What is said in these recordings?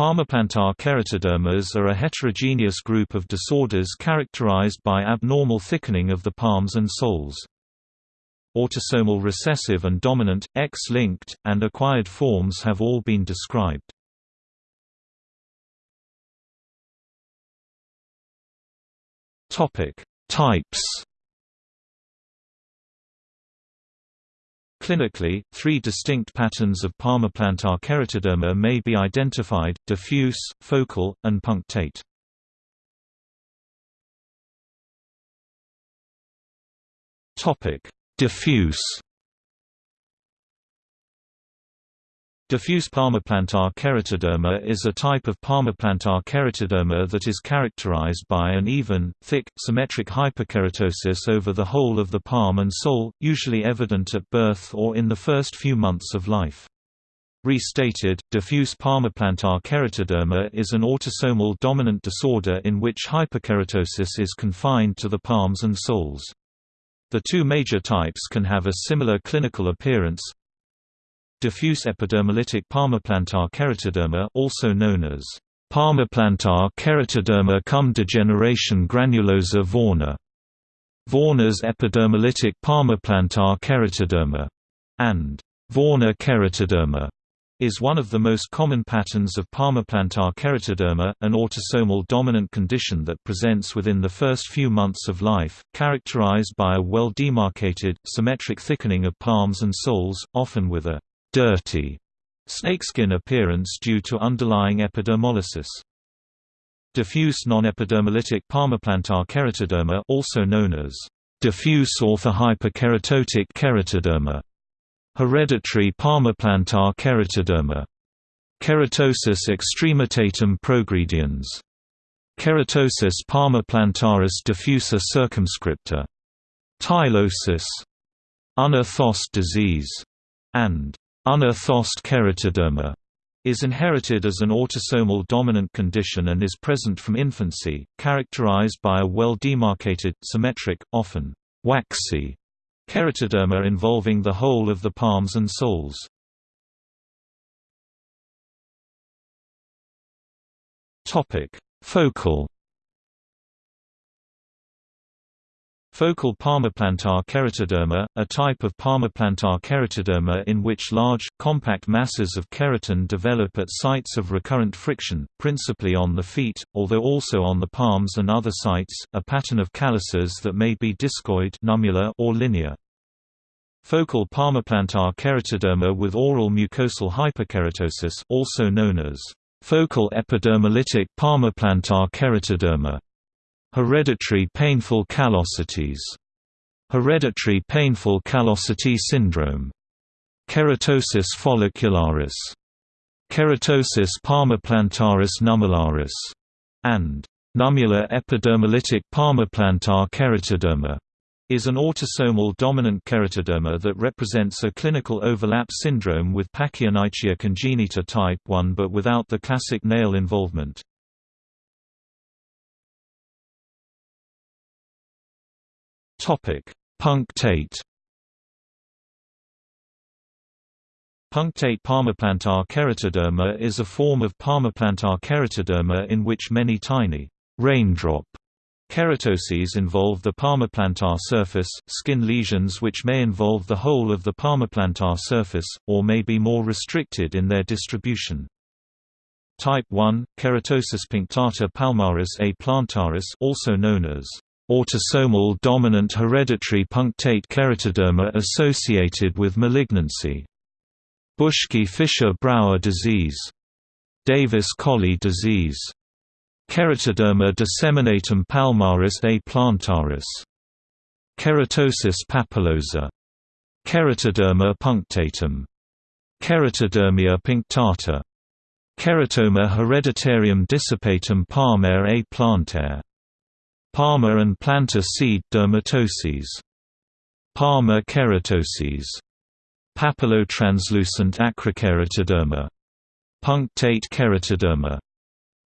Palmoplantar keratodermas are a heterogeneous group of disorders characterized by abnormal thickening of the palms and soles. Autosomal recessive and dominant, X-linked, and acquired forms have all been described. Types Clinically, three distinct patterns of palmoplantar keratoderma may be identified, diffuse, focal, and punctate. Diffuse Diffuse palmoplantar keratoderma is a type of palmoplantar keratoderma that is characterized by an even, thick, symmetric hyperkeratosis over the whole of the palm and sole, usually evident at birth or in the first few months of life. Restated, diffuse palmoplantar keratoderma is an autosomal dominant disorder in which hyperkeratosis is confined to the palms and soles. The two major types can have a similar clinical appearance, Diffuse epidermolytic palmoplantar keratoderma also known as palmoplantar keratoderma cum degeneration granulosa Vörner, Vörner's epidermolytic palmoplantar keratoderma, and Vörner keratoderma is one of the most common patterns of palmoplantar keratoderma, an autosomal dominant condition that presents within the first few months of life, characterized by a well-demarcated, symmetric thickening of palms and soles, often with a dirty snakeskin appearance due to underlying epidermolysis. Diffuse non-epidermolytic palmoplantar keratoderma also known as diffuse orthohyperkeratotic keratoderma, hereditary palmoplantar keratoderma, keratosis extremitatum progrediens, keratosis palmoplantaris diffusa circumscripta, tylosis, Unna-Thost disease, and Unna-Thost keratoderma is inherited as an autosomal dominant condition and is present from infancy, characterized by a well-demarcated, symmetric, often waxy keratoderma involving the whole of the palms and soles. Topic: Focal Focal palmoplantar keratoderma, a type of palmoplantar keratoderma in which large, compact masses of keratin develop at sites of recurrent friction, principally on the feet, although also on the palms and other sites, a pattern of calluses that may be discoid nummular or linear. Focal palmoplantar keratoderma with oral mucosal hyperkeratosis also known as focal epidermolytic palmoplantar keratoderma Hereditary painful callosities. Hereditary painful callosity syndrome. Keratosis follicularis. Keratosis palmoplantaris nummularis. And nummular epidermolytic palmoplantar keratoderma is an autosomal dominant keratoderma that represents a clinical overlap syndrome with Pachyonychia congenita type 1 but without the classic nail involvement. Topic: Punctate. Punctate palmoplantar keratoderma is a form of palmoplantar keratoderma in which many tiny raindrop keratoses involve the palmoplantar surface, skin lesions which may involve the whole of the palmoplantar surface, or may be more restricted in their distribution. Type 1, keratosis punctata palmaris a plantaris also known as autosomal dominant hereditary punctate keratoderma associated with malignancy. Buschke-Fischer-Brauer disease. Davis-Colley disease. Keratoderma disseminatum palmaris a plantaris. Keratosis papilosa. Keratoderma punctatum. Keratodermia punctata. Keratoma hereditarium dissipatum palmare a plantaire. Palmar and plantar seed dermatoses. Palmar keratoses. Papillotranslucent acrokeratoderma. Punctate keratoderma.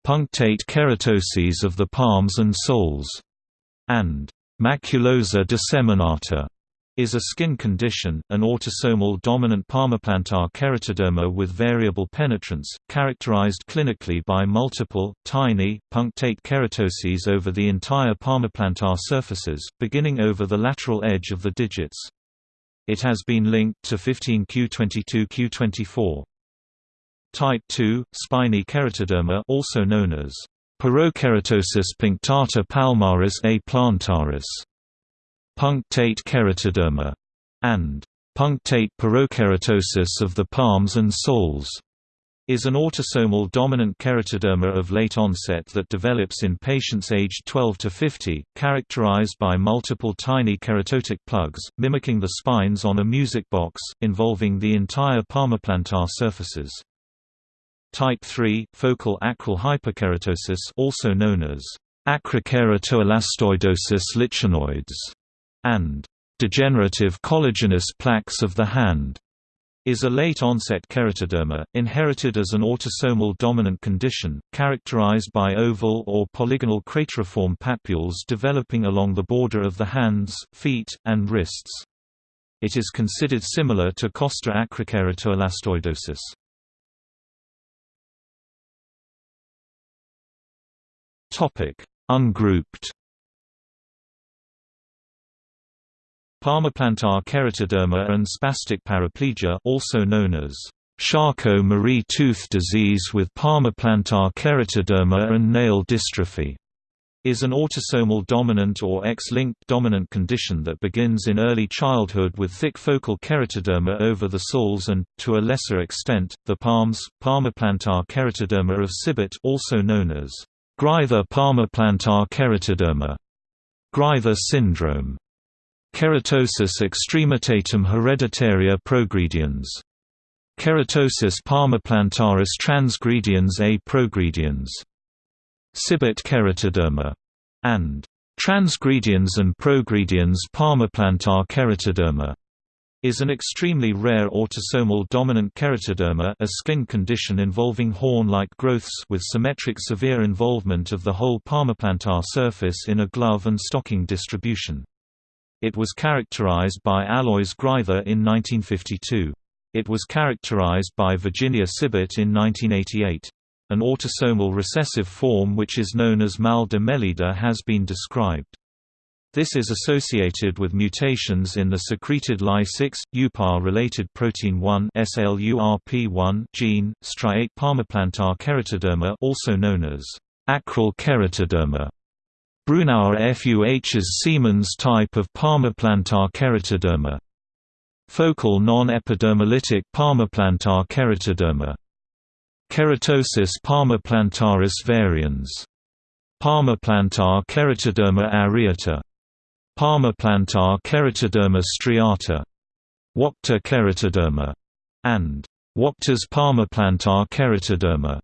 Punctate keratoses of the palms and soles. And maculosa disseminata. Is a skin condition, an autosomal dominant palmoplantar keratoderma with variable penetrance, characterized clinically by multiple, tiny, punctate keratoses over the entire palmoplantar surfaces, beginning over the lateral edge of the digits. It has been linked to 15q22q24. Type 2, spiny keratoderma also known as porokeratosis punctata palmaris a plantaris punctate keratoderma, and punctate porokeratosis of the palms and soles is an autosomal dominant keratoderma of late onset that develops in patients aged 12 to 50, characterized by multiple tiny keratotic plugs, mimicking the spines on a music box, involving the entire palmoplantar surfaces. Type 3, focal acral hyperkeratosis also known as acrokeratoelastoidosis lichenoides and degenerative collagenous plaques of the hand is a late-onset keratoderma, inherited as an autosomal dominant condition, characterized by oval or polygonal crateriform papules developing along the border of the hands, feet, and wrists. It is considered similar to costa acrokeratoelastoidosis. Ungrouped Palmoplantar keratoderma and spastic paraplegia also known as Charcot-Marie tooth disease with palmoplantar keratoderma and nail dystrophy is an autosomal dominant or X-linked dominant condition that begins in early childhood with thick focal keratoderma over the soles and, to a lesser extent, the palms. Palmoplantar keratoderma of Sybert also known as Greither palmoplantar keratoderma, Greither syndrome, Keratosis extremitatum hereditaria progrediens. Keratosis palmoplantaris transgrediens a progrediens. Sybert keratoderma. And transgrediens and progrediens palmoplantar keratoderma is an extremely rare autosomal dominant keratoderma a skin condition involving horn-like growths with symmetric severe involvement of the whole palmoplantar surface in a glove and stocking distribution. It was characterized by Alois Greither in 1952. It was characterized by Virginia Sybert in 1988. An autosomal recessive form which is known as mal de Meleda has been described. This is associated with mutations in the secreted Ly6, UPAR-related protein 1 SLURP1 gene, striate palmoplantar keratoderma also known as acral keratoderma. Brunauer Fuhs Siemens type of palmoplantar keratoderma. Focal non-epidermolytic palmoplantar keratoderma. Keratosis palmoplantaris varians. Palmoplantar keratoderma areata. Palmoplantar keratoderma striata. Wachter keratoderma. And Wachter's palmoplantar keratoderma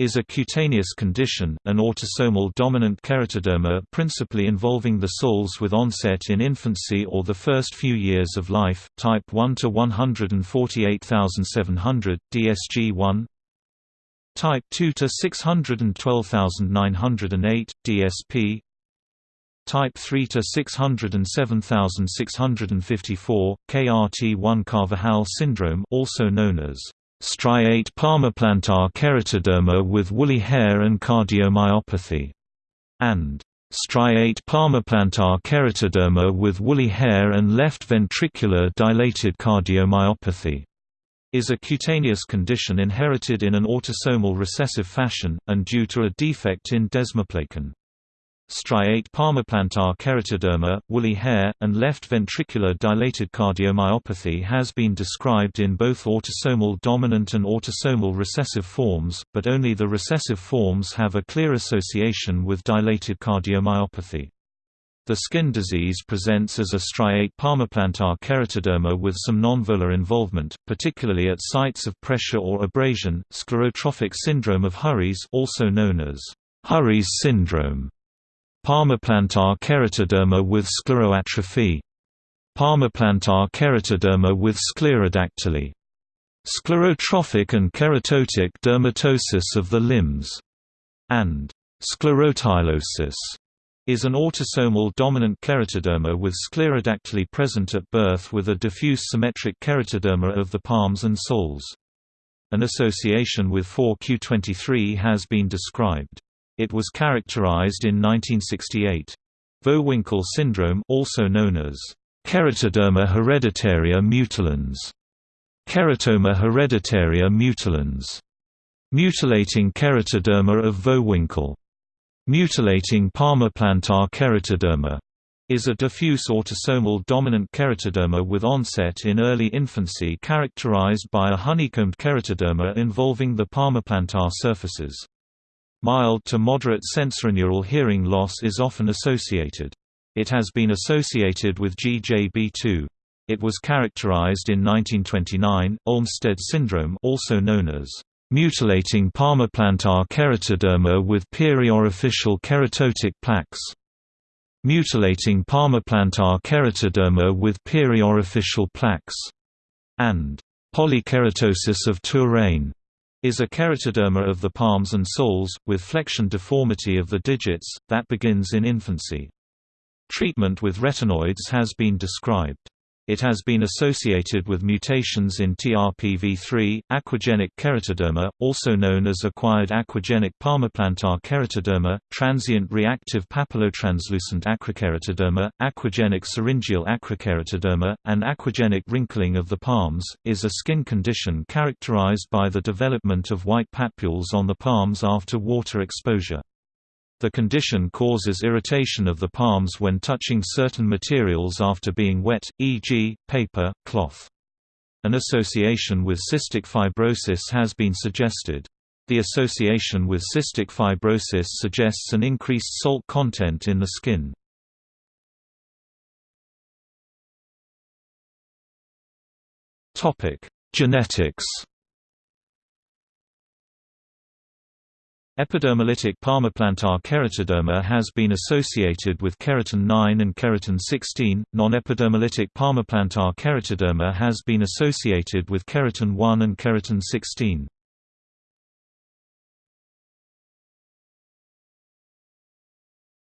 is a cutaneous condition, an autosomal dominant keratoderma principally involving the soles with onset in infancy or the first few years of life, type 1 to 148700, DSG1 Type 2 to 612908, DSP Type 3 to 607654, KRT1 Carvajal syndrome also known as striate palmoplantar keratoderma with woolly hair and cardiomyopathy, and striate palmoplantar keratoderma with woolly hair and left ventricular dilated cardiomyopathy. Is a cutaneous condition inherited in an autosomal recessive fashion, and due to a defect in desmoplakin striate palmoplantar keratoderma, woolly hair, and left ventricular dilated cardiomyopathy has been described in both autosomal dominant and autosomal recessive forms, but only the recessive forms have a clear association with dilated cardiomyopathy. The skin disease presents as a striate palmoplantar keratoderma with some nonvolar involvement, particularly at sites of pressure or abrasion. Sclerotrophic syndrome of Huriez, also known as Huriez syndrome, Palmoplantar keratoderma with scleroatrophy Palmoplantar keratoderma with sclerodactyly Sclerotrophic and keratotic dermatosis of the limbs, and sclerotylosis is an autosomal dominant keratoderma with sclerodactyly present at birth with a diffuse symmetric keratoderma of the palms and soles. An association with 4q23 has been described. It was characterized in 1968. Vohwinkel syndrome also known as keratoderma hereditaria mutilans, keratoma hereditaria mutilans, mutilating keratoderma of Vohwinkel Mutilating palmoplantar keratoderma is a diffuse autosomal dominant keratoderma with onset in early infancy characterized by a honeycombed keratoderma involving the palmoplantar surfaces. Mild to moderate sensorineural hearing loss is often associated. It has been associated with GJB2. It was characterized in 1929, Olmsted syndrome also known as Mutilating palmoplantar keratoderma with periorificial keratotic plaques. Mutilating palmoplantar keratoderma with periorificial plaques. And polykeratosis of Touraine is a keratoderma of the palms and soles, with flexion deformity of the digits, that begins in infancy. Treatment with retinoids has been described. It has been associated with mutations in TRPV3, aquagenic keratoderma, also known as acquired aquagenic palmoplantar keratoderma, transient reactive papillotranslucent acrokeratoderma, aquagenic syringeal acrokeratoderma, and aquagenic wrinkling of the palms, is a skin condition characterized by the development of white papules on the palms after water exposure. The condition causes irritation of the palms when touching certain materials after being wet, e.g., paper, cloth. An association with cystic fibrosis has been suggested. The association with cystic fibrosis suggests an increased salt content in the skin. Genetics Epidermolytic palmoplantar keratoderma has been associated with keratin 9 and keratin 16. Non-epidermolytic palmoplantar keratoderma has been associated with keratin 1 and keratin 16.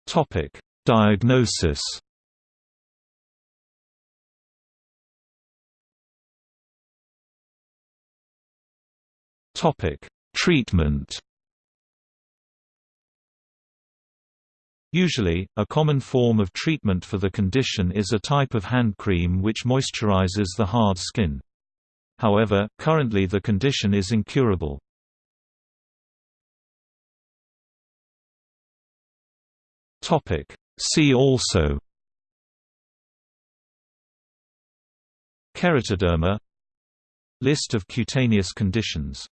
Topic: Diagnosis. Topic: Treatment. Usually, a common form of treatment for the condition is a type of hand cream which moisturizes the hard skin. However, currently the condition is incurable. See also Keratoderma List of cutaneous conditions